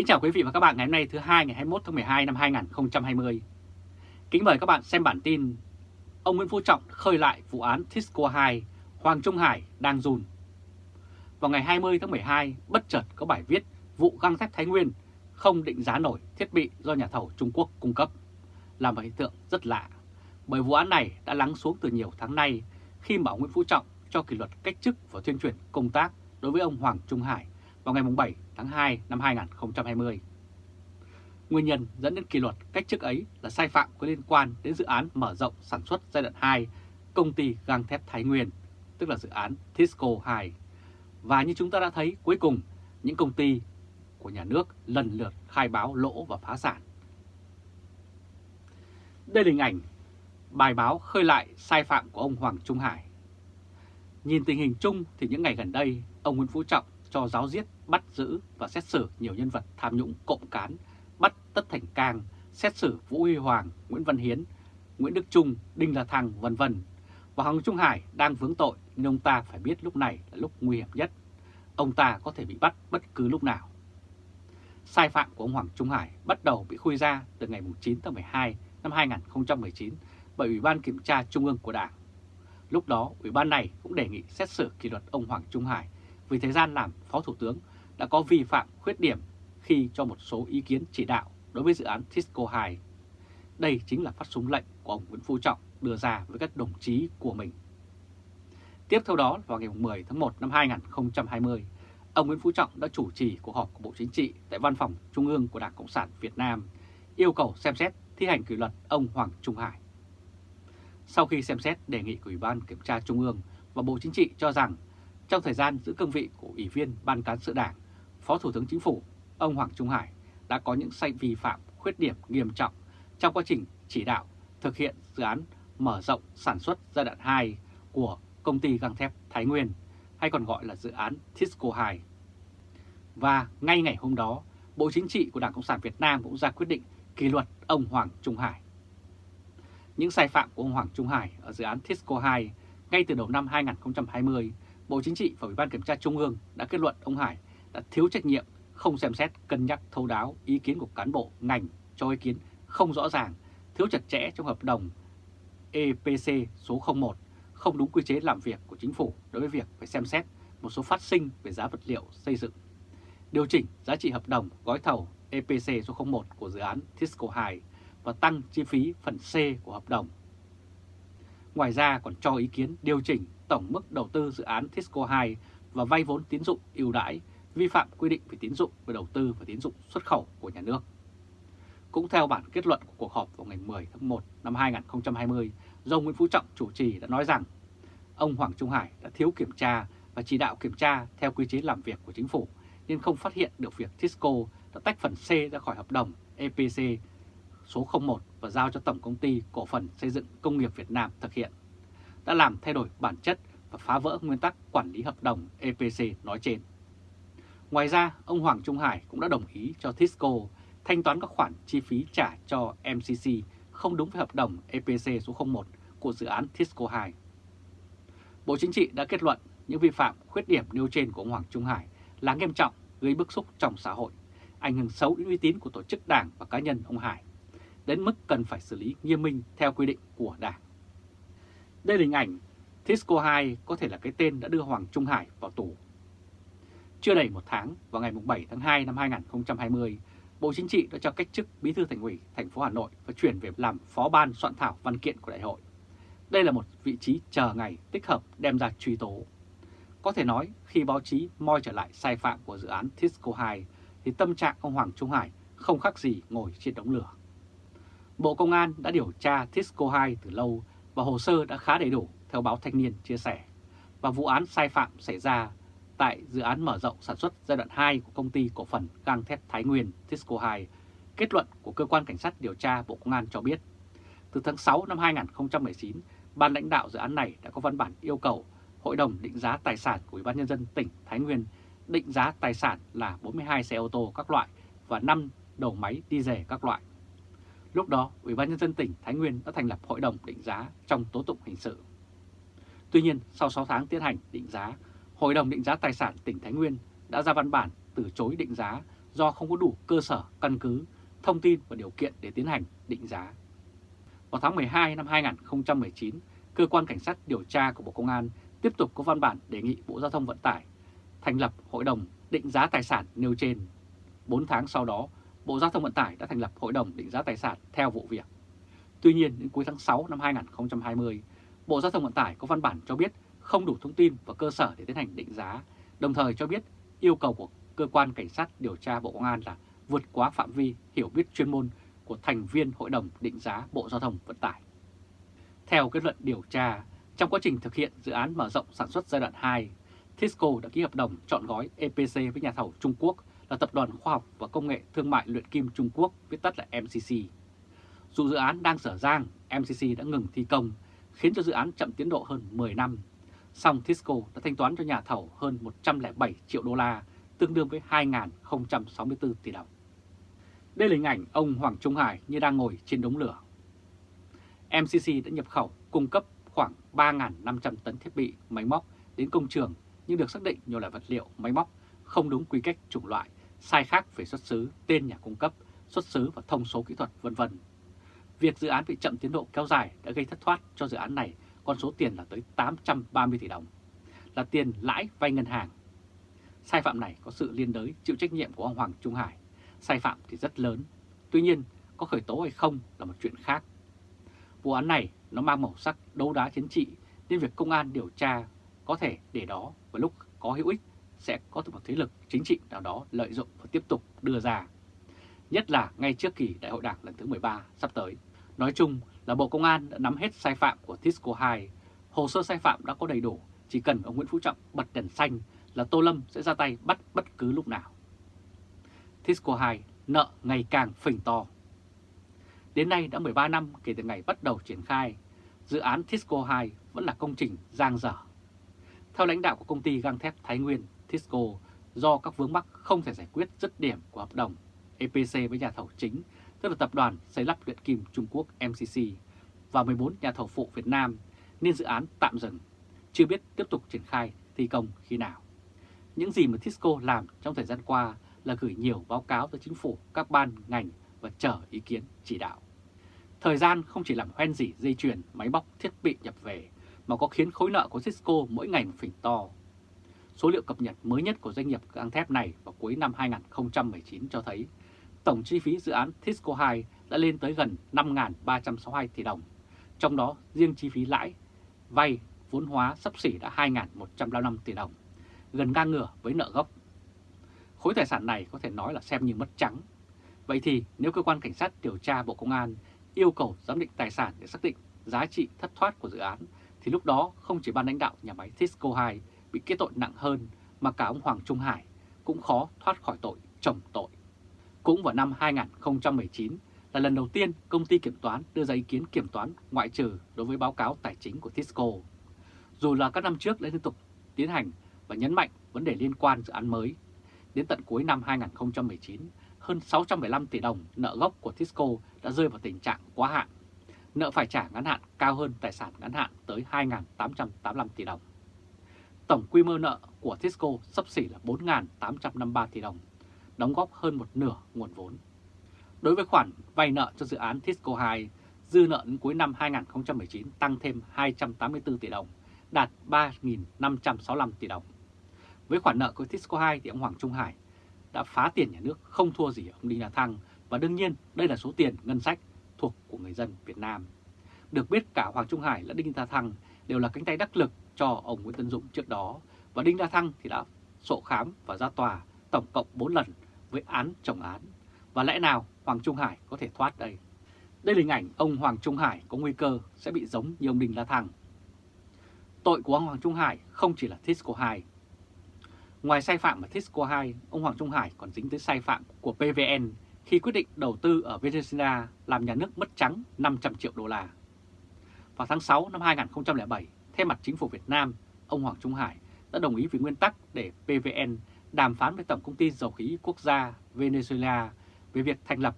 Kính chào quý vị và các bạn ngày hôm nay thứ hai ngày 21 tháng 12 năm 2020. Kính mời các bạn xem bản tin Ông Nguyễn Phú Trọng khơi lại vụ án Tisco 2, Hoàng Trung Hải đang run. Vào ngày 20 tháng 12, bất chợt có bài viết vụ găng thép Thái Nguyên không định giá nổi thiết bị do nhà thầu Trung Quốc cung cấp, là một hiện tượng rất lạ. Bởi vụ án này đã lắng xuống từ nhiều tháng nay khi mà ông Nguyễn Phú Trọng cho kỷ luật cách chức và tuyên truyền công tác đối với ông Hoàng Trung Hải vào ngày 7 tháng 2 năm 2020. Nguyên nhân dẫn đến kỷ luật cách chức ấy là sai phạm có liên quan đến dự án mở rộng sản xuất giai đoạn 2 công ty gang thép Thái Nguyên, tức là dự án Tisco 2. Và như chúng ta đã thấy, cuối cùng những công ty của nhà nước lần lượt khai báo lỗ và phá sản. Đây là hình ảnh bài báo khơi lại sai phạm của ông Hoàng Trung Hải. Nhìn tình hình chung thì những ngày gần đây, ông Nguyễn Phú Trọng cho giáo giết, bắt giữ và xét xử nhiều nhân vật tham nhũng cộng cán, bắt Tất Thành Cang, xét xử Vũ Huy Hoàng, Nguyễn Văn Hiến, Nguyễn Đức Trung, Đinh La Thăng, vân vân. Và Hoàng Trung Hải đang vướng tội nên ông ta phải biết lúc này là lúc nguy hiểm nhất. Ông ta có thể bị bắt bất cứ lúc nào. Sai phạm của ông Hoàng Trung Hải bắt đầu bị khui ra từ ngày 9 tháng 12 năm 2019 bởi Ủy ban Kiểm tra Trung ương của Đảng. Lúc đó, Ủy ban này cũng đề nghị xét xử kỷ luật ông Hoàng Trung Hải vì thời gian làm Phó Thủ tướng đã có vi phạm khuyết điểm khi cho một số ý kiến chỉ đạo đối với dự án Tisco 2. Đây chính là phát súng lệnh của ông Nguyễn Phú Trọng đưa ra với các đồng chí của mình. Tiếp theo đó, vào ngày 10 tháng 1 năm 2020, ông Nguyễn Phú Trọng đã chủ trì cuộc họp của Bộ Chính trị tại Văn phòng Trung ương của Đảng Cộng sản Việt Nam, yêu cầu xem xét thi hành kỷ luật ông Hoàng Trung Hải. Sau khi xem xét đề nghị của Ủy ban Kiểm tra Trung ương và Bộ Chính trị cho rằng trong thời gian giữ cương vị của Ủy viên Ban Cán sự Đảng, Phó Thủ tướng Chính phủ, ông Hoàng Trung Hải đã có những sai vi phạm khuyết điểm nghiêm trọng trong quá trình chỉ đạo thực hiện dự án mở rộng sản xuất giai đoạn 2 của công ty găng thép Thái Nguyên, hay còn gọi là dự án Tisco 2. Và ngay ngày hôm đó, Bộ Chính trị của Đảng Cộng sản Việt Nam cũng ra quyết định kỷ luật ông Hoàng Trung Hải. Những sai phạm của ông Hoàng Trung Hải ở dự án Tisco 2 ngay từ đầu năm 2020 Bộ Chính trị và Ủy ban Kiểm tra Trung ương đã kết luận ông Hải đã thiếu trách nhiệm, không xem xét cân nhắc thấu đáo ý kiến của cán bộ ngành cho ý kiến không rõ ràng, thiếu chặt chẽ trong hợp đồng EPC số 01, không đúng quy chế làm việc của chính phủ đối với việc phải xem xét một số phát sinh về giá vật liệu xây dựng. Điều chỉnh giá trị hợp đồng gói thầu EPC số 01 của dự án Tisco 2 và tăng chi phí phần C của hợp đồng. Ngoài ra còn cho ý kiến điều chỉnh tổng mức đầu tư dự án Tisco 2 và vay vốn tín dụng ưu đãi, vi phạm quy định về tín dụng về đầu tư và tín dụng xuất khẩu của nhà nước. Cũng theo bản kết luận của cuộc họp vào ngày 10 tháng 1 năm 2020, do Nguyễn Phú Trọng chủ trì đã nói rằng ông Hoàng Trung Hải đã thiếu kiểm tra và chỉ đạo kiểm tra theo quy chế làm việc của chính phủ nên không phát hiện được việc Tisco đã tách phần C ra khỏi hợp đồng EPC số 01 và giao cho Tổng Công ty Cổ phần Xây dựng Công nghiệp Việt Nam thực hiện đã làm thay đổi bản chất và phá vỡ nguyên tắc quản lý hợp đồng EPC nói trên. Ngoài ra, ông Hoàng Trung Hải cũng đã đồng ý cho Tisco thanh toán các khoản chi phí trả cho MCC không đúng với hợp đồng EPC số 01 của dự án Tisco 2. Bộ Chính trị đã kết luận những vi phạm khuyết điểm nêu trên của ông Hoàng Trung Hải là nghiêm trọng, gây bức xúc trong xã hội, ảnh hưởng xấu đến uy tín của tổ chức đảng và cá nhân ông Hải, đến mức cần phải xử lý nghiêm minh theo quy định của đảng. Đây là hình ảnh Tisco 2 có thể là cái tên đã đưa Hoàng Trung Hải vào tù. Chưa đầy một tháng, vào ngày 7 tháng 2 năm 2020, Bộ Chính trị đã cho cách chức Bí thư Thành ủy thành phố Hà Nội và chuyển về làm Phó ban soạn thảo văn kiện của đại hội. Đây là một vị trí chờ ngày tích hợp đem ra truy tố. Có thể nói khi báo chí moi trở lại sai phạm của dự án Tisco 2 thì tâm trạng ông Hoàng Trung Hải không khác gì ngồi trên đống lửa. Bộ Công an đã điều tra Tisco 2 từ lâu và hồ sơ đã khá đầy đủ theo báo Thanh niên chia sẻ. Và vụ án sai phạm xảy ra tại dự án mở rộng sản xuất giai đoạn 2 của công ty cổ phần gang thép Thái Nguyên Tisco 2, kết luận của Cơ quan Cảnh sát điều tra Bộ Công an cho biết, từ tháng 6 năm 2019, ban lãnh đạo dự án này đã có văn bản yêu cầu Hội đồng định giá tài sản của Ủy ban Nhân dân tỉnh Thái Nguyên định giá tài sản là 42 xe ô tô các loại và 5 đầu máy đi rẻ các loại. Lúc đó, Ủy ban Nhân dân tỉnh Thái Nguyên đã thành lập Hội đồng định giá trong tố tụng hình sự. Tuy nhiên, sau 6 tháng tiến hành định giá, Hội đồng định giá tài sản tỉnh Thái Nguyên đã ra văn bản từ chối định giá do không có đủ cơ sở, căn cứ, thông tin và điều kiện để tiến hành định giá. Vào tháng 12 năm 2019, Cơ quan Cảnh sát điều tra của Bộ Công an tiếp tục có văn bản đề nghị Bộ Giao thông Vận tải thành lập Hội đồng định giá tài sản nêu trên. 4 tháng sau đó, Bộ Giao thông Vận tải đã thành lập Hội đồng định giá tài sản theo vụ việc. Tuy nhiên, đến cuối tháng 6 năm 2020, Bộ Giao thông Vận tải có văn bản cho biết không đủ thông tin và cơ sở để tiến hành định giá, đồng thời cho biết yêu cầu của Cơ quan Cảnh sát điều tra Bộ Công an là vượt quá phạm vi hiểu biết chuyên môn của thành viên Hội đồng định giá Bộ Giao thông Vận tải. Theo kết luận điều tra, trong quá trình thực hiện dự án mở rộng sản xuất giai đoạn 2, Tisco đã ký hợp đồng chọn gói EPC với nhà thầu Trung Quốc là Tập đoàn Khoa học và Công nghệ Thương mại Luyện Kim Trung Quốc, viết tắt là MCC. Dù dự án đang sở giang, MCC đã ngừng thi công, khiến cho dự án chậm tiến độ hơn 10 năm. Song Tisco đã thanh toán cho nhà thầu hơn 107 triệu đô la, tương đương với 2.064 tỷ đồng. Đây là hình ảnh ông Hoàng Trung Hải như đang ngồi trên đống lửa. MCC đã nhập khẩu cung cấp khoảng 3.500 tấn thiết bị, máy móc đến công trường nhưng được xác định nhiều loại vật liệu, máy móc không đúng quy cách chủng loại, sai khác về xuất xứ, tên nhà cung cấp, xuất xứ và thông số kỹ thuật vân vân. Việc dự án bị chậm tiến độ kéo dài đã gây thất thoát cho dự án này con số tiền là tới 830 tỷ đồng, là tiền lãi vay ngân hàng. Sai phạm này có sự liên đới chịu trách nhiệm của ông Hoàng Trung Hải, sai phạm thì rất lớn, tuy nhiên có khởi tố hay không là một chuyện khác. Vụ án này nó mang màu sắc đấu đá chính trị nên việc công an điều tra có thể để đó và lúc có hữu ích sẽ có một thế lực chính trị nào đó lợi dụng và tiếp tục đưa ra. Nhất là ngay trước kỳ đại hội đảng lần thứ 13 sắp tới. Nói chung là Bộ Công an đã nắm hết sai phạm của Tisco 2. Hồ sơ sai phạm đã có đầy đủ, chỉ cần ông Nguyễn Phú Trọng bật đèn xanh là Tô Lâm sẽ ra tay bắt bất cứ lúc nào. Tisco 2 nợ ngày càng phình to. Đến nay đã 13 năm kể từ ngày bắt đầu triển khai, dự án Tisco 2 vẫn là công trình giang dở. Theo lãnh đạo của công ty gang thép Thái Nguyên, Tisco, do các vướng mắc không thể giải quyết dứt điểm của hợp đồng EPC với nhà thầu chính, tức là tập đoàn xây lắp luyện kim Trung Quốc MCC và 14 nhà thầu phụ Việt Nam, nên dự án tạm dừng, chưa biết tiếp tục triển khai thi công khi nào. Những gì mà Tisco làm trong thời gian qua là gửi nhiều báo cáo tới chính phủ, các ban, ngành và chờ ý kiến chỉ đạo. Thời gian không chỉ làm hoen dỉ dây chuyền, máy móc, thiết bị nhập về, mà có khiến khối nợ của Cisco mỗi ngày một phình to. Số liệu cập nhật mới nhất của doanh nghiệp gang thép này vào cuối năm 2019 cho thấy tổng chi phí dự án Tisco 2 đã lên tới gần 5.362 tỷ đồng, trong đó riêng chi phí lãi, vay, vốn hóa sắp xỉ đã 2.155 tỷ đồng, gần ngang ngửa với nợ gốc. Khối tài sản này có thể nói là xem như mất trắng. Vậy thì nếu cơ quan cảnh sát điều tra Bộ Công an yêu cầu giám định tài sản để xác định giá trị thất thoát của dự án, thì lúc đó không chỉ ban lãnh đạo nhà máy Tisco 2 bị kết tội nặng hơn, mà cả ông Hoàng Trung Hải cũng khó thoát khỏi tội chồng tội. Cũng vào năm 2019 là lần đầu tiên công ty kiểm toán đưa ra ý kiến kiểm toán ngoại trừ đối với báo cáo tài chính của Tisco. Dù là các năm trước đã liên tục tiến hành và nhấn mạnh vấn đề liên quan dự án mới. Đến tận cuối năm 2019, hơn 615 tỷ đồng nợ gốc của Tisco đã rơi vào tình trạng quá hạn. Nợ phải trả ngắn hạn cao hơn tài sản ngắn hạn tới 2.885 tỷ đồng. Tổng quy mô nợ của Tisco sắp xỉ là 4.853 tỷ đồng, đóng góp hơn một nửa nguồn vốn. Đối với khoản vay nợ cho dự án Tisco 2, dư nợ đến cuối năm 2019 tăng thêm 284 tỷ đồng, đạt 3.565 tỷ đồng. Với khoản nợ của Tisco 2 thì ông Hoàng Trung Hải đã phá tiền nhà nước không thua gì ông Đinh La Thăng và đương nhiên đây là số tiền ngân sách thuộc của người dân Việt Nam. Được biết cả Hoàng Trung Hải lẫn Đinh La Thăng đều là cánh tay đắc lực cho ông Nguyễn Tân Dũng trước đó và Đinh La Thăng thì đã sổ khám và ra tòa tổng cộng 4 lần với án chồng án. Và lẽ nào Hoàng Trung Hải có thể thoát đây? Đây là hình ảnh ông Hoàng Trung Hải có nguy cơ sẽ bị giống như ông Đinh La Thăng. Tội của ông Hoàng Trung Hải không chỉ là Tisco 2. Ngoài sai phạm ở Tisco 2, ông Hoàng Trung Hải còn dính tới sai phạm của PVN khi quyết định đầu tư ở Venezuela làm nhà nước mất trắng 500 triệu đô la. Vào tháng 6 năm 2007, thay mặt chính phủ Việt Nam, ông Hoàng Trung Hải đã đồng ý với nguyên tắc để PVN đàm phán với Tổng công ty Dầu khí Quốc gia Venezuela về việc thành lập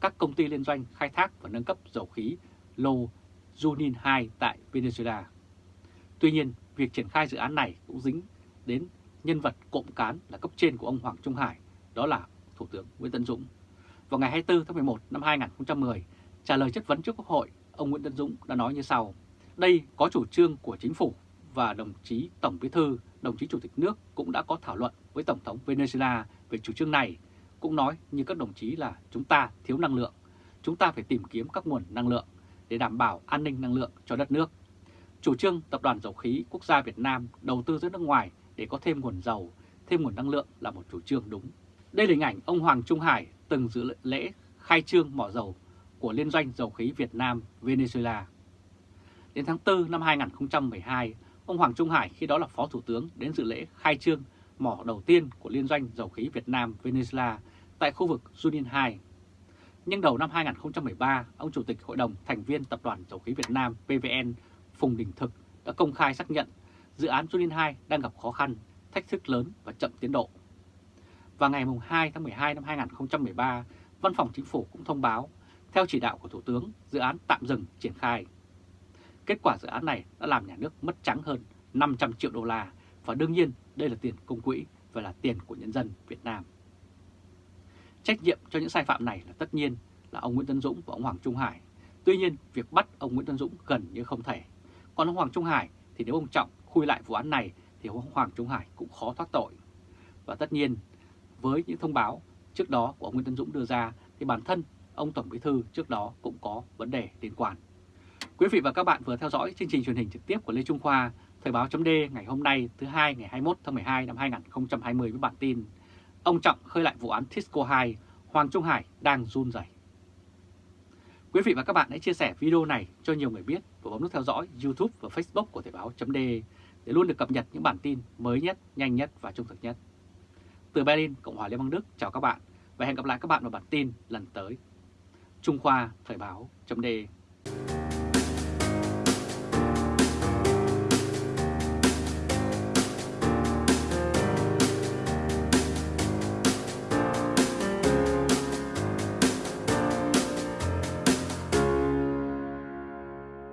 các công ty liên doanh khai thác và nâng cấp dầu khí Lô Junin 2 tại Venezuela. Tuy nhiên, việc triển khai dự án này cũng dính đến nhân vật cộng cán là cấp trên của ông Hoàng Trung Hải, đó là Thủ tướng Nguyễn Tân Dũng. Vào ngày 24 tháng 11 năm 2010, trả lời chất vấn trước Quốc hội, ông Nguyễn Tân Dũng đã nói như sau. Đây có chủ trương của chính phủ và đồng chí Tổng Bí thư, đồng chí Chủ tịch nước cũng đã có thảo luận với Tổng thống Venezuela về chủ trương này, cũng nói như các đồng chí là chúng ta thiếu năng lượng, chúng ta phải tìm kiếm các nguồn năng lượng để đảm bảo an ninh năng lượng cho đất nước. Chủ trương Tập đoàn Dầu khí Quốc gia Việt Nam đầu tư ra nước ngoài để có thêm nguồn dầu, thêm nguồn năng lượng là một chủ trương đúng. Đây là hình ảnh ông Hoàng Trung Hải từng dự lễ khai trương mỏ dầu của Liên doanh Dầu khí Việt Nam Venezuela. Đến tháng 4 năm 2012, ông Hoàng Trung Hải khi đó là Phó Thủ tướng đến dự lễ khai trương mỏ đầu tiên của Liên doanh Dầu khí Việt Nam Venezuela tại khu vực Junin 2. Nhưng đầu năm 2013, ông Chủ tịch Hội đồng thành viên Tập đoàn Dầu khí Việt Nam PVN Phùng Đình Thực đã công khai xác nhận dự án Junin 2 đang gặp khó khăn, thách thức lớn và chậm tiến độ. Và ngày 2 tháng 12 năm 2013, Văn phòng Chính phủ cũng thông báo, theo chỉ đạo của Thủ tướng, dự án tạm dừng triển khai. Kết quả dự án này đã làm nhà nước mất trắng hơn 500 triệu đô la và đương nhiên đây là tiền công quỹ và là tiền của nhân dân Việt Nam. Trách nhiệm cho những sai phạm này là tất nhiên là ông Nguyễn Tân Dũng và ông Hoàng Trung Hải. Tuy nhiên, việc bắt ông Nguyễn Tân Dũng gần như không thể. Còn ông Hoàng Trung Hải thì nếu ông Trọng khui lại vụ án này thì ông Hoàng Trung Hải cũng khó thoát tội. Và tất nhiên, với những thông báo trước đó của ông Nguyễn Tân Dũng đưa ra thì bản thân ông Tổng Bí Thư trước đó cũng có vấn đề liên quan. Quý vị và các bạn vừa theo dõi chương trình truyền hình trực tiếp của Lê Trung Khoa, Thời báo chấm ngày hôm nay thứ hai ngày 21 tháng 12 năm 2020 với bản tin Ông Trọng khơi lại vụ án Tisco 2, Hoàng Trung Hải đang run rẩy. Quý vị và các bạn hãy chia sẻ video này cho nhiều người biết và bấm nút theo dõi YouTube và Facebook của Thời báo chấm để luôn được cập nhật những bản tin mới nhất, nhanh nhất và trung thực nhất. Từ Berlin, Cộng hòa Liên bang Đức, chào các bạn và hẹn gặp lại các bạn vào bản tin lần tới. Trung Khoa Thời báo chấm